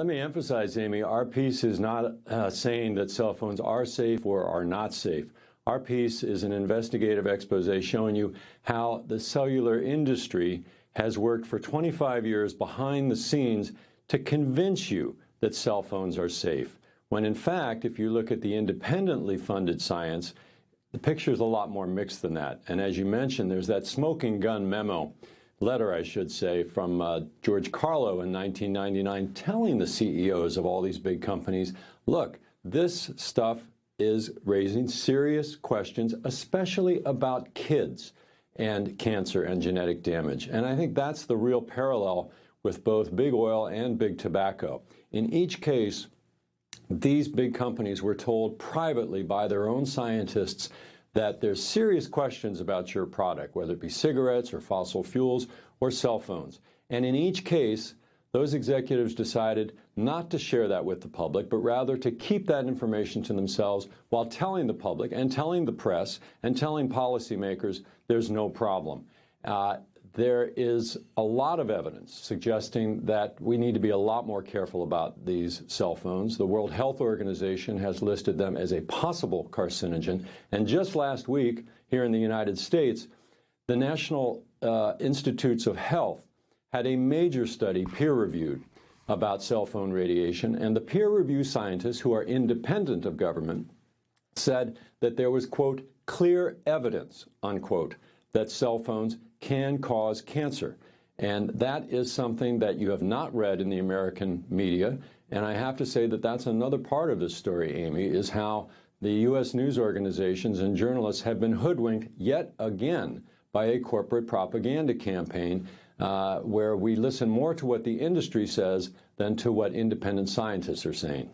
let me emphasize, Amy, our piece is not uh, saying that cell phones are safe or are not safe. Our piece is an investigative expose showing you how the cellular industry has worked for 25 years behind the scenes to convince you that cell phones are safe. When in fact, if you look at the independently funded science, the picture is a lot more mixed than that. And as you mentioned, there's that smoking gun memo, letter I should say, from uh, George Carlo in 1999 telling the CEOs of all these big companies, look, this stuff is raising serious questions, especially about kids and cancer and genetic damage. And I think that's the real parallel with both big oil and big tobacco. In each case, these big companies were told privately by their own scientists that there's serious questions about your product, whether it be cigarettes or fossil fuels or cell phones. And in each case, those executives decided not to share that with the public, but rather to keep that information to themselves while telling the public and telling the press and telling policymakers there's no problem. Uh, there is a lot of evidence suggesting that we need to be a lot more careful about these cell phones. The World Health Organization has listed them as a possible carcinogen. And just last week, here in the United States, the National uh, Institutes of Health had a major study peer-reviewed about cell phone radiation, and the peer review scientists who are independent of government said that there was, quote, clear evidence, unquote, that cell phones can cause cancer. And that is something that you have not read in the American media. And I have to say that that's another part of this story, Amy, is how the U.S. news organizations and journalists have been hoodwinked yet again by a corporate propaganda campaign uh, where we listen more to what the industry says than to what independent scientists are saying.